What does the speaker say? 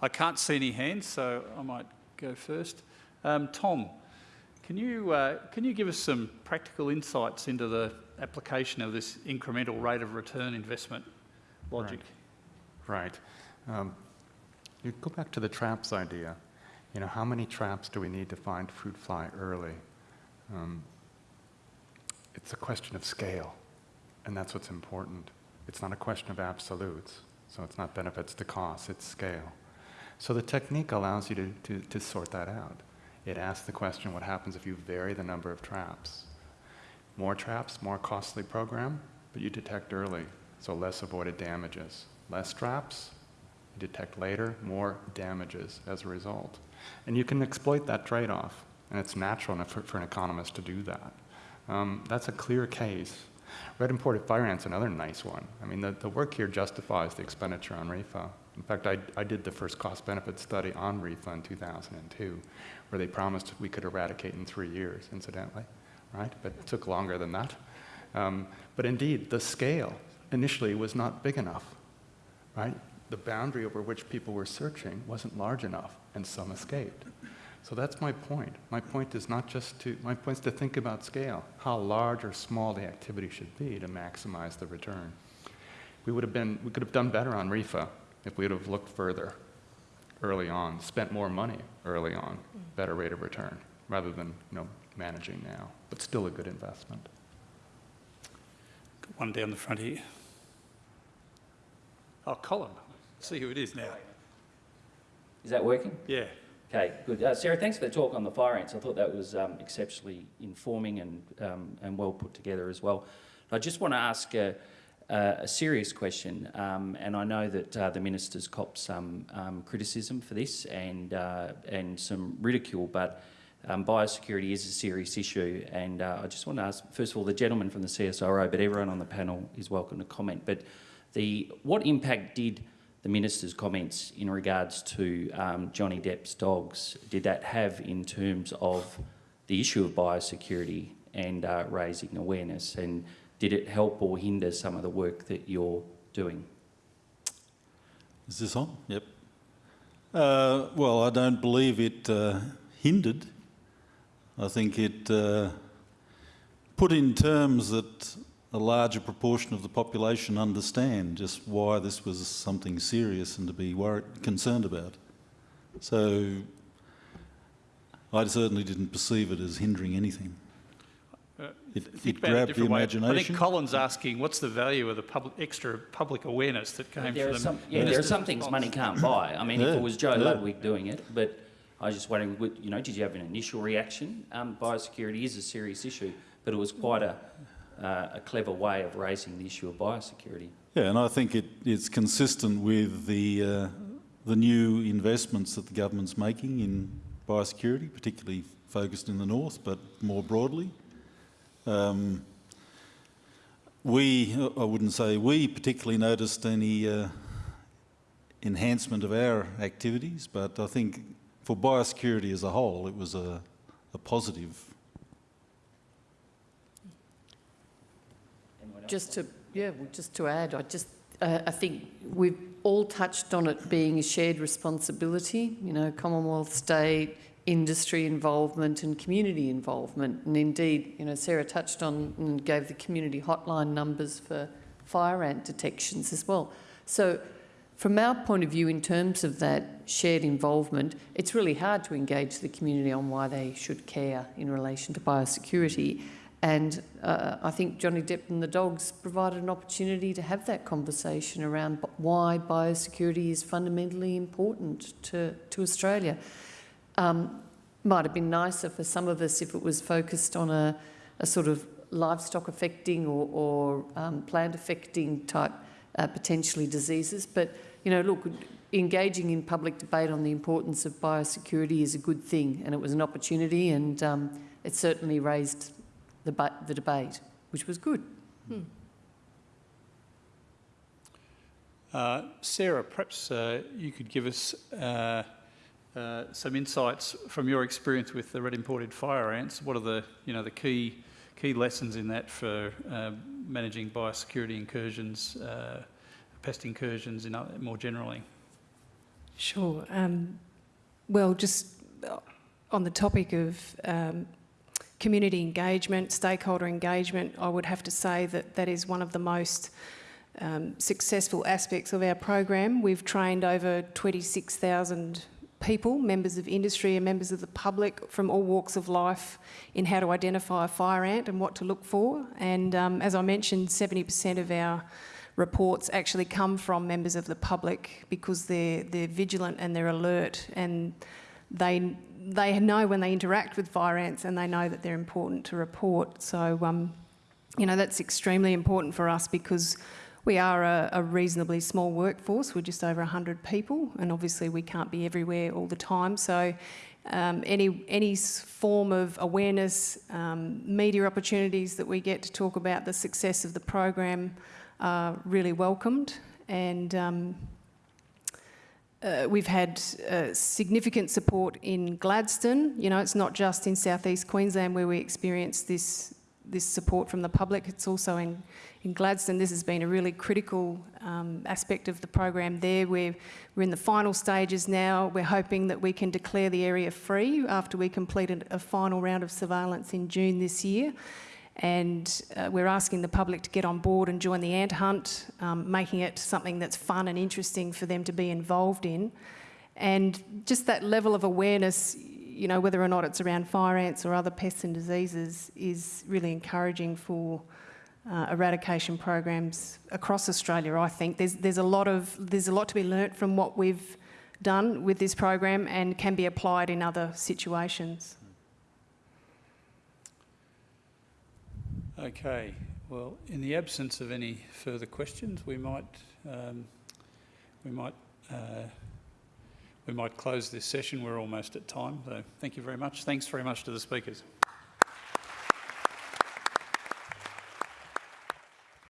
I can't see any hands, so I might go first. Um, Tom, can you, uh, can you give us some practical insights into the application of this incremental rate of return investment logic? Right. right. Um, you go back to the traps idea. You know, how many traps do we need to find fruit fly early? Um, it's a question of scale, and that's what's important. It's not a question of absolutes, so it's not benefits to cost, it's scale. So the technique allows you to, to, to sort that out. It asks the question, what happens if you vary the number of traps? More traps, more costly program, but you detect early, so less avoided damages. Less traps, you detect later, more damages as a result. And you can exploit that trade-off, and it's natural for, for, an economist to do that. Um, that's a clear case. Red imported fire ant's another nice one. I mean, the, the work here justifies the expenditure on RIFA. In fact, I, I did the first cost-benefit study on refund 2002, where they promised we could eradicate in three years, incidentally, right? But it took longer than that. Um, but indeed, the scale initially was not big enough, right? The boundary over which people were searching wasn't large enough, and some escaped. So that's my point. My point is not just to, my point is to think about scale, how large or small the activity should be to maximize the return. We would have been, we could have done better on RIFA if we would have looked further early on, spent more money early on, better rate of return, rather than you know, managing now, but still a good investment. One down the front here. Oh, Colin. See who it is now. Is that working? Yeah. Okay, good. Uh, Sarah, thanks for the talk on the fire ants. I thought that was um, exceptionally informing and, um, and well put together as well. I just want to ask uh, uh, a serious question, um, and I know that uh, the minister's copped some um, criticism for this and uh, and some ridicule, but um, biosecurity is a serious issue, and uh, I just want to ask, first of all, the gentleman from the CSIRO, but everyone on the panel is welcome to comment. But the what impact did the minister's comments in regards to um, Johnny Depp's dogs did that have in terms of the issue of biosecurity and uh, raising awareness and did it help or hinder some of the work that you're doing? Is this on? Yep. Uh, well, I don't believe it uh, hindered. I think it uh, put in terms that a larger proportion of the population understand just why this was something serious and to be worried, concerned about. So I certainly didn't perceive it as hindering anything. Uh, it, it grabbed the imagination. Way. I think Colin's asking, what's the value of the public, extra public awareness that came there from the some, Yeah, there are some things money can't buy. I mean, yeah, if it was Joe yeah. Ludwig doing it, but I was just wondering, you know, did you have an initial reaction? Um, biosecurity is a serious issue, but it was quite a, uh, a clever way of raising the issue of biosecurity. Yeah, and I think it, it's consistent with the, uh, the new investments that the government's making in biosecurity, particularly focused in the north, but more broadly. Um, we, I wouldn't say we particularly noticed any uh, enhancement of our activities, but I think for biosecurity as a whole, it was a, a positive. Just to, yeah, just to add, I just, uh, I think we've all touched on it being a shared responsibility, you know, Commonwealth, state, industry involvement and community involvement. And indeed, you know, Sarah touched on and gave the community hotline numbers for fire ant detections as well. So from our point of view, in terms of that shared involvement, it's really hard to engage the community on why they should care in relation to biosecurity. And uh, I think Johnny Depp and the dogs provided an opportunity to have that conversation around why biosecurity is fundamentally important to, to Australia. Um, might have been nicer for some of us if it was focused on a, a sort of livestock affecting or, or um, plant affecting type uh, potentially diseases. But, you know, look, engaging in public debate on the importance of biosecurity is a good thing and it was an opportunity and um, it certainly raised the, the debate, which was good. Hmm. Uh, Sarah, perhaps uh, you could give us uh, uh, some insights from your experience with the red imported fire ants. What are the, you know, the key, key lessons in that for uh, managing biosecurity incursions, uh, pest incursions in, more generally? Sure. Um, well, just uh, on the topic of um, community engagement, stakeholder engagement, I would have to say that that is one of the most um, successful aspects of our program. We've trained over 26,000 people, members of industry and members of the public from all walks of life in how to identify a fire ant and what to look for. And um, as I mentioned, 70% of our reports actually come from members of the public because they're, they're vigilant and they're alert and they, they know when they interact with fire ants and they know that they're important to report. So, um, you know, that's extremely important for us because we are a, a reasonably small workforce. We're just over 100 people and obviously we can't be everywhere all the time. So um, any, any form of awareness, um, media opportunities that we get to talk about the success of the program are really welcomed. And um, uh, we've had uh, significant support in Gladstone. You know, it's not just in southeast Queensland where we experience this this support from the public. It's also in in Gladstone. This has been a really critical um, aspect of the program there. We're we're in the final stages now. We're hoping that we can declare the area free after we completed a final round of surveillance in June this year and uh, we're asking the public to get on board and join the ant hunt, um, making it something that's fun and interesting for them to be involved in. And just that level of awareness, you know, whether or not it's around fire ants or other pests and diseases, is really encouraging for uh, eradication programs across Australia. I think there's there's a lot of there's a lot to be learnt from what we've done with this program and can be applied in other situations. Okay, well, in the absence of any further questions, we might, um, we might, uh, we might close this session. We're almost at time, so thank you very much. Thanks very much to the speakers.